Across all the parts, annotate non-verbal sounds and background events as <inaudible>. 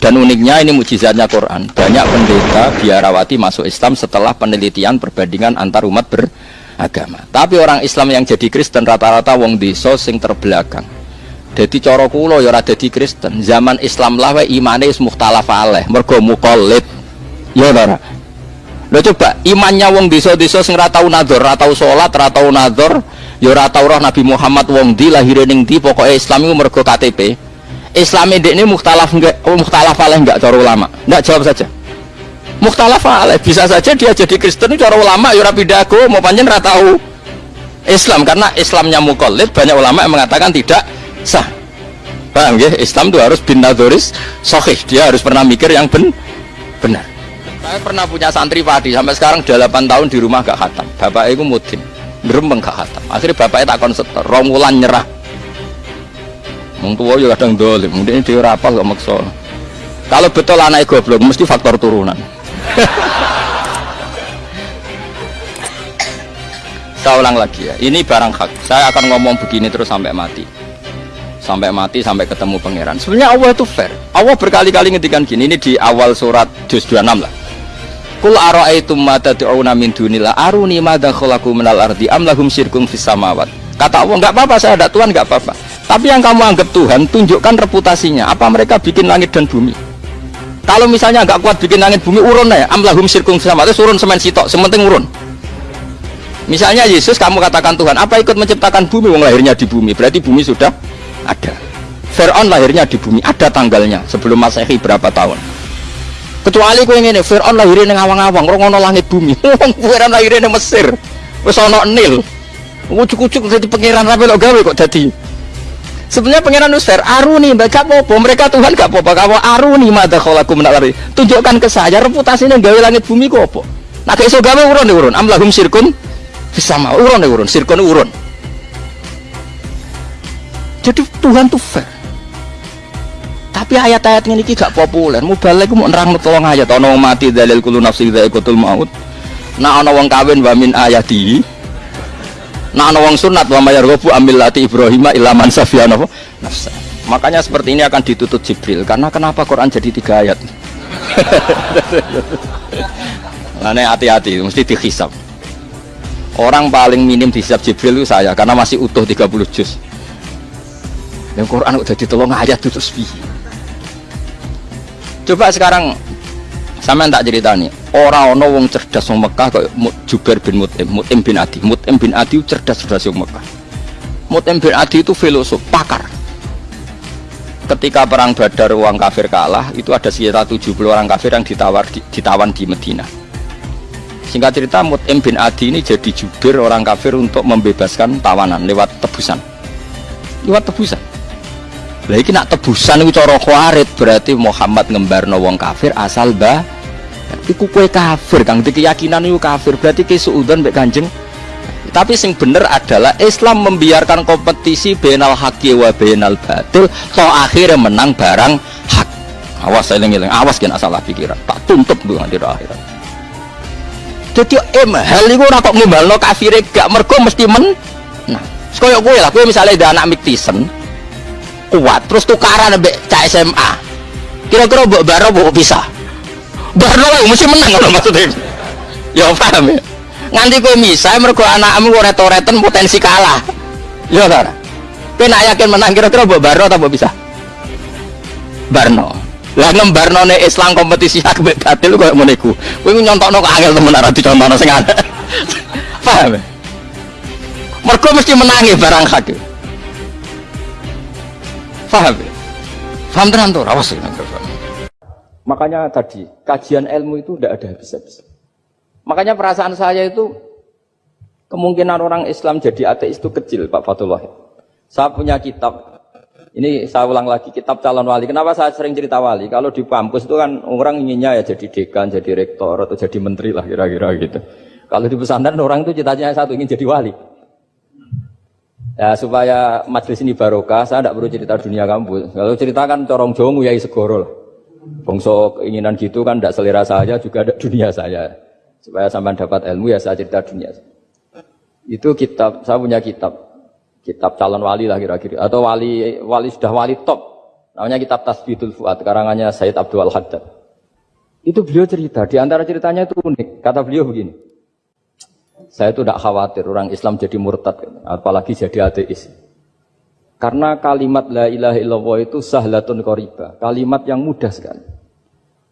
Dan uniknya ini mujizatnya Quran. Banyak pendeta biarawati masuk Islam setelah penelitian perbandingan antar umat beragama. Tapi orang Islam yang jadi Kristen rata-rata wong desa sing terbelakang. Jadi coro kulo ya ora dadi Kristen. Zaman Islam lah wae imane wis mukhtalaf alaih, mergo muqallid. Ya ora. Lho coba imannya wong desa-desa sing ora tau nadzur, ora tau salat, ora tau nadzur, ya ora roh Nabi Muhammad wong di lahir ning di pokoke Islam iku mergo KTP. Islam ini mukhtalaf enggak oh, mukhtalaf alaih enggak cara ulama? Enggak jawab saja. Mukhtalaf alaih bisa saja dia jadi Kristen cara ulama ya rapi dago mau panjang tahu Islam. Karena Islamnya mukallid banyak ulama yang mengatakan tidak sah. Paham ya Islam itu harus bin nadoris sohih dia harus pernah mikir yang ben benar. Saya pernah punya santri padi sampai sekarang 8 tahun di rumah gak khatam. Bapak itu mutim berembeng gak khatam. Akhirnya bapaknya tak konsetor romulan nyerah Wong tua juga kadang dolim, mungkin dia rapal kok maksa. Kalau betul anak goblok mesti faktor turunan. <coughs> Saya ulang lagi ya, ini barang hak. Saya akan ngomong begini terus sampai mati. Sampai mati, sampai ketemu pangeran. Sebenarnya Allah itu fair. Allah berkali-kali ngedikan gini, ini di awal surat juz 26 lah. Kul ara'aitum ma tad'una min dunillah aruni madza khalaqu minal ardi am lahum syirkun fis samawat. Kata Allah, enggak apa-apa saya ada Tuhan, enggak apa-apa. Tapi yang kamu anggap Tuhan, tunjukkan reputasinya. Apa mereka bikin langit dan bumi? Kalau misalnya nggak kuat bikin langit bumi, urun ya. Amlahum sirkum sama itu urun semen sitok, sementing urun. Misalnya Yesus kamu katakan Tuhan, apa ikut menciptakan bumi? Wong lahirnya di bumi, berarti bumi sudah ada. Fir'aun lahirnya di bumi, ada tanggalnya sebelum Masehi berapa tahun. Kecuali kau ini, Fir'aun lahirnya di awang-awang, rongono langit bumi. <laughs> Fir'aun lahirnya di Mesir, wes ono Nil. Ucuk-ucuk jadi pangeran rapi lo gawe kok jadi Sebenarnya pangeran Nusfer, aruni, gak apa-apa. Mereka Tuhan gak apa-apa. Kamu aruni mada kholaku menalari. Tunjukkan ke saya reputasinya gawe langit bumi kok apa. Nah kayak so gawe urun urun. Amlahum sirkun sama urun urun. Sirkun urun. Jadi Tuhan tuh fair. Tapi ayat-ayat ini gak populer. Mau balik mau nerang tolong ayat. Ono mati dalil kulu nafsi ikutul maut. Nah ono wong kawin wamin ayati Nah, ana wong sunat wa mayar gobu ambil lati Ibrahim ilaman safiyana nafsa. Makanya seperti ini akan ditutup Jibril. Karena kenapa Quran jadi tiga ayat? <laughs> Nah, hati-hati, mesti dihisap. Orang paling minim dihisap Jibril itu saya, karena masih utuh 30 juz. Yang Quran udah ditolong ayat itu Coba sekarang sama tak cerita nih orang wong cerdas wong Mekah kok Jubair bin Mutim Mutim bin Adi. Mutim bin Adi cerdas cerdas wong Mekah. Mutim bin Adi itu filosof pakar. Ketika perang Badar uang kafir kalah itu ada sekitar 70 orang kafir yang ditawar di, ditawan di Medina. Singkat cerita Mutim bin Adi ini jadi jubir orang kafir untuk membebaskan tawanan lewat tebusan. Lewat tebusan lagi nak tebusan itu coro khawarit berarti Muhammad ngembar wong kafir asal bah iku kue kafir kang. Di keyakinan itu kafir. Berarti ke suudon mbek kanjeng. Tapi sing bener adalah Islam membiarkan kompetisi benal haki wa benal batil so akhirnya menang barang hak. Awas saya ngiling. Awas kena salah pikiran. Tak tuntut dengan di akhirat. Jadi em hal itu kok ngimbalno kafir gak mergo mesti men nah sekoyo gue lah gue misalnya ada anak miktisen kuat terus tukaran ambek cak SMA kira-kira mbok baro mbok bisa? Baro lah mesti menang kalau maksudnya. Ya paham ya? Nganti kowe misah mergo anakmu retoreten potensi kalah. Ya ora kowe nak yakin menang kira-kira mbok baro atau mbok bisa? Barno. Lah ngembarno ne Islam kompetisi <laughs> hak batil koyo ngene iku. Kowe nyontokno kok angel temen ora dicontohno sing ana <laughs> paham ya? Mergo mesti menangi barang hak Faham ya? Faham tenan tuh, awas Makanya tadi, kajian ilmu itu tidak ada habis-habis. Makanya perasaan saya itu, kemungkinan orang Islam jadi ateis itu kecil, Pak Fatullah. Saya punya kitab, ini saya ulang lagi, kitab calon wali. Kenapa saya sering cerita wali? Kalau di kampus itu kan orang inginnya ya jadi dekan, jadi rektor, atau jadi menteri lah kira-kira gitu. Kalau di pesantren orang itu cita-citanya satu, ingin jadi wali. Ya supaya majelis ini barokah, saya tidak perlu cerita dunia kampus. Kalau ceritakan corong jongu ya segoro lah. Bongso keinginan gitu kan tidak selera saya juga ada dunia saya. Supaya sampai dapat ilmu ya saya cerita dunia. Itu kitab, saya punya kitab. Kitab calon wali lah kira-kira. Atau wali wali sudah wali top. Namanya kitab Tasbidul Fuad, karangannya Said Abdul Haddad. Itu beliau cerita, di antara ceritanya itu unik. Kata beliau begini, saya itu tidak khawatir orang Islam jadi murtad, apalagi jadi ateis. Karena kalimat la ilaha illallah itu sahlatun qoriba, kalimat yang mudah sekali.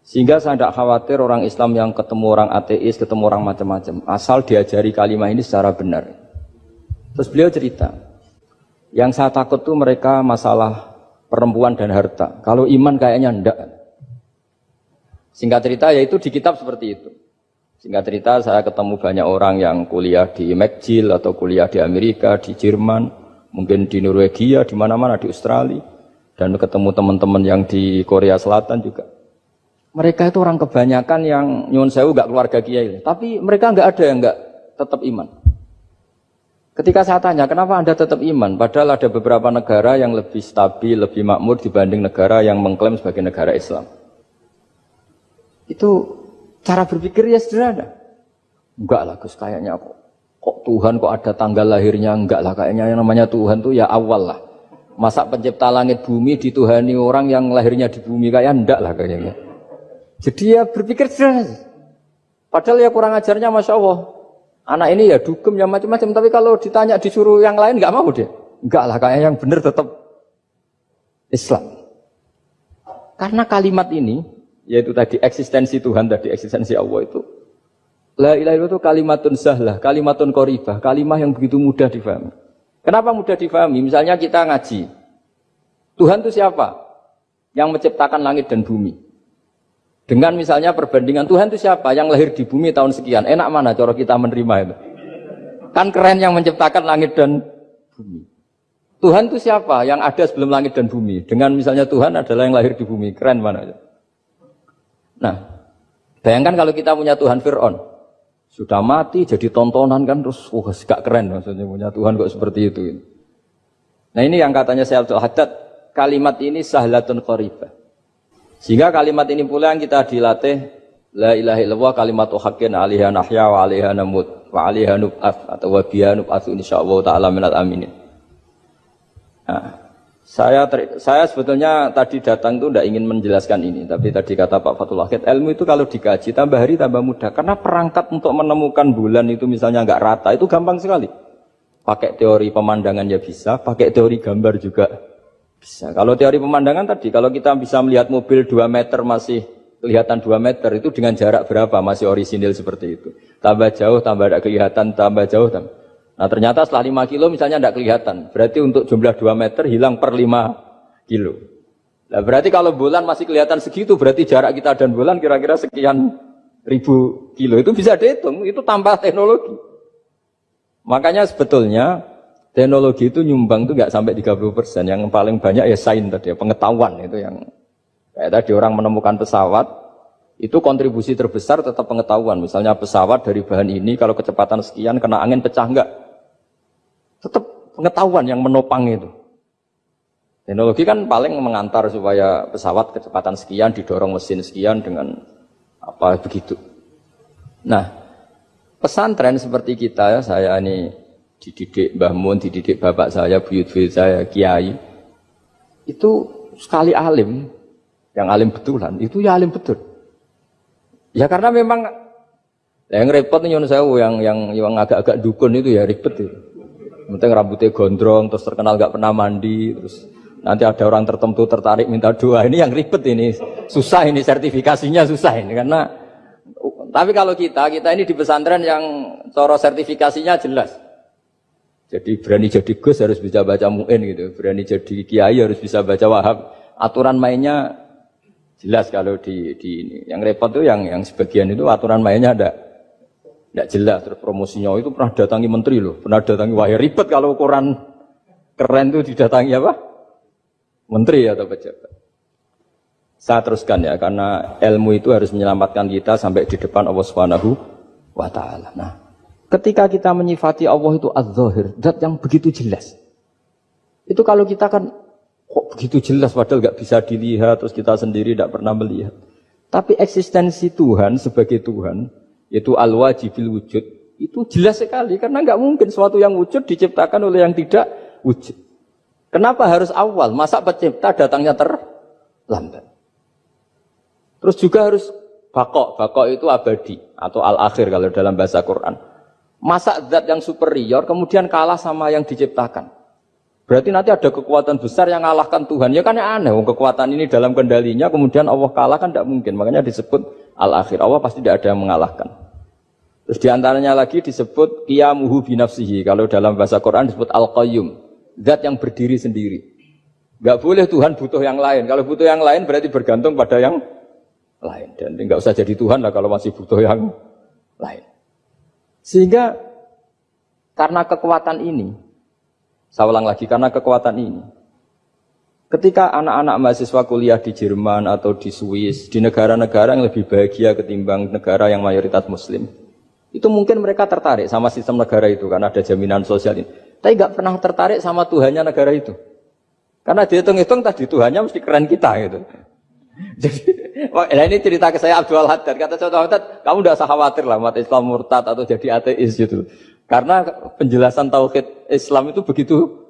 Sehingga saya tidak khawatir orang Islam yang ketemu orang ateis, ketemu orang macam-macam. Asal diajari kalimat ini secara benar. Terus beliau cerita, yang saya takut tuh mereka masalah perempuan dan harta. Kalau iman kayaknya enggak. Singkat cerita yaitu di kitab seperti itu. Singkat cerita saya ketemu banyak orang yang kuliah di McGill atau kuliah di Amerika, di Jerman, mungkin di Norwegia, di mana-mana di Australia, dan ketemu teman-teman yang di Korea Selatan juga. Mereka itu orang kebanyakan yang nyun sewu gak keluarga kiai, tapi mereka nggak ada yang nggak tetap iman. Ketika saya tanya, kenapa Anda tetap iman? Padahal ada beberapa negara yang lebih stabil, lebih makmur dibanding negara yang mengklaim sebagai negara Islam. Itu cara berpikir ya sederhana. Enggak lah Gus, kayaknya kok, kok Tuhan kok ada tanggal lahirnya? Enggak lah, kayaknya yang namanya Tuhan tuh ya awal lah. Masa pencipta langit bumi dituhani orang yang lahirnya di bumi kayak enggak lah kayaknya. Jadi ya berpikir sederhana. Padahal ya kurang ajarnya Masya Allah. Anak ini ya dugem ya macam-macam. Tapi kalau ditanya disuruh yang lain nggak mau dia. Enggak lah kayak yang benar tetap Islam. Karena kalimat ini, yaitu tadi eksistensi Tuhan, tadi eksistensi Allah itu, La ilaha illallah itu kalimatun sahlah, kalimatun koribah, kalimah yang begitu mudah difahami. Kenapa mudah difahami? Misalnya kita ngaji. Tuhan itu siapa? Yang menciptakan langit dan bumi. Dengan misalnya perbandingan Tuhan itu siapa? Yang lahir di bumi tahun sekian. Enak mana cara kita menerima itu? Kan keren yang menciptakan langit dan bumi. Tuhan itu siapa? Yang ada sebelum langit dan bumi. Dengan misalnya Tuhan adalah yang lahir di bumi. Keren mana? Nah, bayangkan kalau kita punya Tuhan Fir'aun. Sudah mati jadi tontonan kan terus wah gak keren maksudnya punya Tuhan kok seperti itu. Nah ini yang katanya saya Abdul Haddad, kalimat ini sahlatun qaribah. Sehingga kalimat ini pula yang kita dilatih La ilaha illallah kalimat haqqin alaiha nahya wa alaiha namut wa alaiha nub'at atau wa biha nub'atsu insyaallah taala minal aminin. Nah, saya ter, saya sebetulnya tadi datang itu tidak ingin menjelaskan ini, tapi tadi kata Pak Fatul Akhid, ilmu itu kalau dikaji tambah hari tambah mudah, karena perangkat untuk menemukan bulan itu misalnya nggak rata itu gampang sekali. Pakai teori pemandangan ya bisa, pakai teori gambar juga bisa. Kalau teori pemandangan tadi, kalau kita bisa melihat mobil 2 meter masih kelihatan 2 meter, itu dengan jarak berapa masih orisinil seperti itu. Tambah jauh, tambah tidak kelihatan, tambah jauh. Tambah. Nah ternyata setelah 5 kilo misalnya tidak kelihatan. Berarti untuk jumlah 2 meter hilang per 5 kilo. Nah berarti kalau bulan masih kelihatan segitu, berarti jarak kita dan bulan kira-kira sekian ribu kilo. Itu bisa dihitung, itu tambah teknologi. Makanya sebetulnya Teknologi itu nyumbang itu nggak sampai 30 persen. Yang paling banyak ya sains tadi, ya, pengetahuan itu yang kayak tadi orang menemukan pesawat itu kontribusi terbesar tetap pengetahuan. Misalnya pesawat dari bahan ini kalau kecepatan sekian kena angin pecah enggak? Tetap pengetahuan yang menopang itu. Teknologi kan paling mengantar supaya pesawat kecepatan sekian didorong mesin sekian dengan apa begitu. Nah, pesantren seperti kita ya, saya ini dididik Mbah Mun, dididik bapak saya, buyut-buyut saya, kiai. Itu sekali alim, yang alim betulan, itu ya alim betul. Ya karena memang yang repot nih saya yang yang yang agak-agak dukun itu ya ribet itu. Penting rambutnya gondrong, terus terkenal gak pernah mandi, terus nanti ada orang tertentu tertarik minta doa. Ini yang ribet ini, susah ini sertifikasinya susah ini karena. Tapi kalau kita, kita ini di pesantren yang coro sertifikasinya jelas. Jadi berani jadi Gus harus bisa baca Mu'in gitu. Berani jadi Kiai harus bisa baca Wahab. Aturan mainnya jelas kalau di, di ini. Yang repot tuh yang yang sebagian itu aturan mainnya ada tidak jelas. Terus promosinya itu pernah datangi menteri loh. Pernah datangi wahai ribet kalau ukuran keren tuh didatangi apa? Menteri atau pejabat. Saya teruskan ya, karena ilmu itu harus menyelamatkan kita sampai di depan Allah Subhanahu wa taala. Nah, Ketika kita menyifati Allah itu az-zahir, zat yang begitu jelas. Itu kalau kita kan kok begitu jelas padahal nggak bisa dilihat terus kita sendiri tidak pernah melihat. Tapi eksistensi Tuhan sebagai Tuhan yaitu al-wajibil wujud itu jelas sekali karena nggak mungkin suatu yang wujud diciptakan oleh yang tidak wujud. Kenapa harus awal? Masa pencipta datangnya ter lambat. Terus juga harus bakok, bakok itu abadi atau al-akhir kalau dalam bahasa Quran. Masa zat yang superior kemudian kalah sama yang diciptakan. Berarti nanti ada kekuatan besar yang mengalahkan Tuhan. Ya kan ya aneh, kekuatan ini dalam kendalinya kemudian Allah kalah kan tidak mungkin. Makanya disebut al-akhir. Allah pasti tidak ada yang mengalahkan. Terus di antaranya lagi disebut qiyamuhu binafsihi. Kalau dalam bahasa Quran disebut al-qayyum. Zat yang berdiri sendiri. Gak boleh Tuhan butuh yang lain. Kalau butuh yang lain berarti bergantung pada yang lain. Dan nggak usah jadi Tuhan lah kalau masih butuh yang lain. Sehingga karena kekuatan ini, saya ulang lagi, karena kekuatan ini, ketika anak-anak mahasiswa kuliah di Jerman atau di Swiss, di negara-negara yang lebih bahagia ketimbang negara yang mayoritas muslim, itu mungkin mereka tertarik sama sistem negara itu karena ada jaminan sosial ini. Tapi nggak pernah tertarik sama Tuhannya negara itu. Karena dihitung-hitung tadi Tuhannya mesti keren kita gitu. <laughs> Jadi, nah ini cerita ke saya Abdul Haddad. Kata Abdul Haddad, kamu tidak usah khawatir lah umat Islam murtad atau jadi ateis gitu. Karena penjelasan tauhid Islam itu begitu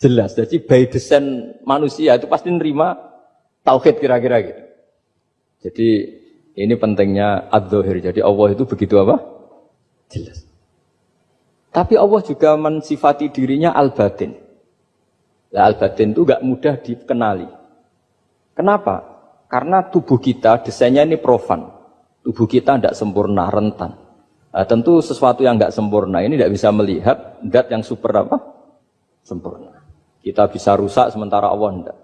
jelas. Jadi by design manusia itu pasti nerima tauhid kira-kira gitu. Jadi ini pentingnya ad Jadi Allah itu begitu apa? Jelas. Tapi Allah juga mensifati dirinya al-batin. Nah, al-batin itu gak mudah dikenali. Kenapa? Karena tubuh kita desainnya ini profan. Tubuh kita tidak sempurna, rentan. Nah, tentu sesuatu yang tidak sempurna ini tidak bisa melihat dat yang super apa? Sempurna. Kita bisa rusak sementara Allah tidak.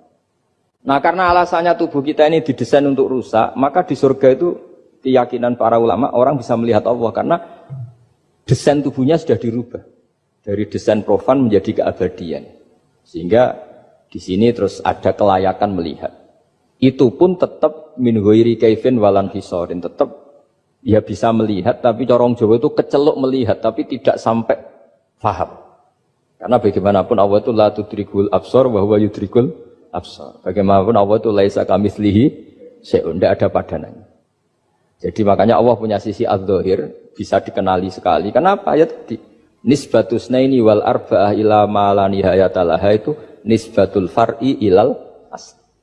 Nah karena alasannya tubuh kita ini didesain untuk rusak, maka di surga itu keyakinan para ulama orang bisa melihat Allah karena desain tubuhnya sudah dirubah dari desain profan menjadi keabadian. Sehingga di sini terus ada kelayakan melihat itu pun tetap min ghairi kaifin walan hisorin tetap ya bisa melihat tapi corong Jawa itu kecelok melihat tapi tidak sampai faham karena bagaimanapun Allah itu la tudrikul absor bahwa yudrikul absor. Bagaimanapun Allah itu laisa kamitslihi syai'un tidak ada padanannya. Jadi makanya Allah punya sisi al bisa dikenali sekali. Kenapa? Ya tadi nisbatus naini wal arba'ah ila ma la nihayatalaha itu nisbatul far'i ilal